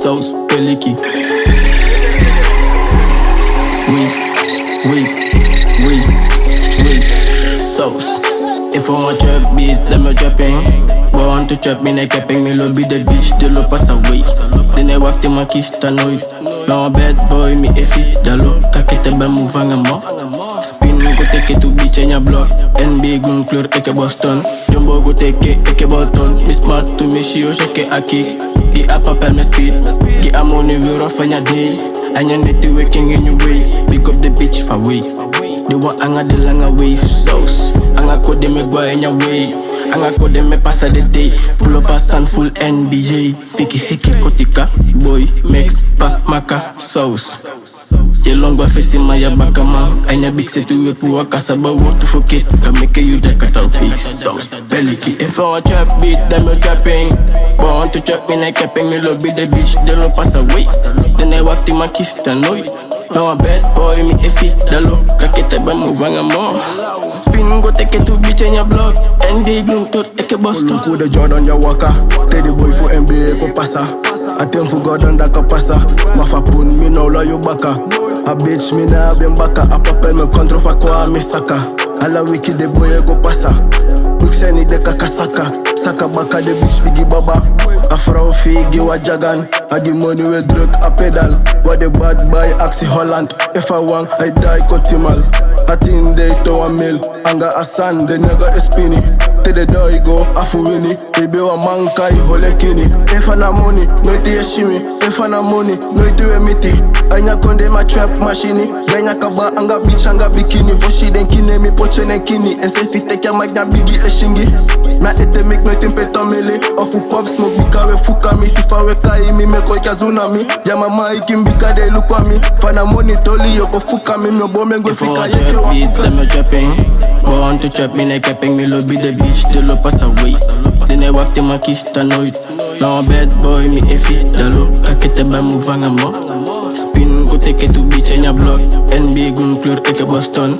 saus, peliki Wait, wait, wait, wait Sauce If I want trap beat, let me trap in. But want to trap me, like capping me lobby the bitch, de lo pass away Then I walk in my kista nooit Nou een bad boy, me effie, dalo Kakete ben move vangen mo Spin me go take it to bitch in your block. NB groen kleur, ik heb Boston Jumbo go take it, ik heb Bolton Me smart to me shio, shake it, aki Gi a papel me speed a money, we rough on your day And you need in your way Pick up the bitch for way They want anga de lange wave sauce Anga kode me go in your way Anga kode me passa the day Pull up a sun full NBA Piki siki kotika Boy, mix, pa, maka, sauce Je long ba fesi ma ya baka man Anya big se tu we puwa kasa ba want to forget Ka make you jack at our big sauce Beliki If I want trap beat, then me trapping But want to trap me like capping Me love be the bitch, they lo pass away Then I walk to my kiss, the noy Now a bad boy, me effie, dalo Kakete ba move anga mo Spin go take it to bitch in your block. And they gloom tot eke Boston. Coup de Jordan ya waka Teddy boy for NBA ko passa Atem fu Gordon da ka passa Ma fa pun mi no la yo baka A bitch mi na bien baka A papel me contre fa kwa mi saka Ala wiki de boy go passa Bruxeni de ka kasaka Saka baka de bitch bigi baba. A vrouw figi wa jagan. I give money we druk a pedal. Wa de bad boy aksi Holland. If I want I die kontimal Atin de to a mil. Anga asan de nigga is spinny de doi go afu wini Baby wa man kai hole kini If I na money, nooit je shimmy If I na money, nooit we miti Anya konde ma trap machine. Ganya kaba anga beach anga bikini. Voshi den kine mi poche nen kini. En se fit tek ya mag na bigi e shingi. Na ete mek nooit in petan mele Of u pop smoke bika we fuka mi. Sifa we kai mi me koi ka tsunami Jama ma ikim bika de look kwa mi. Fana money toli yo ko fuka mi. Mi obo men I fika want ye ki trap wa fuka. let me trapping. Want to trap me like capping. Me lobby the bitch, they lo pass away. Then I walk to my kista nooit Now bad boy, me effie, dalo Kakete ben move anga mo Spin go take it to bitch in your block. NB groen kleur, ik heb Boston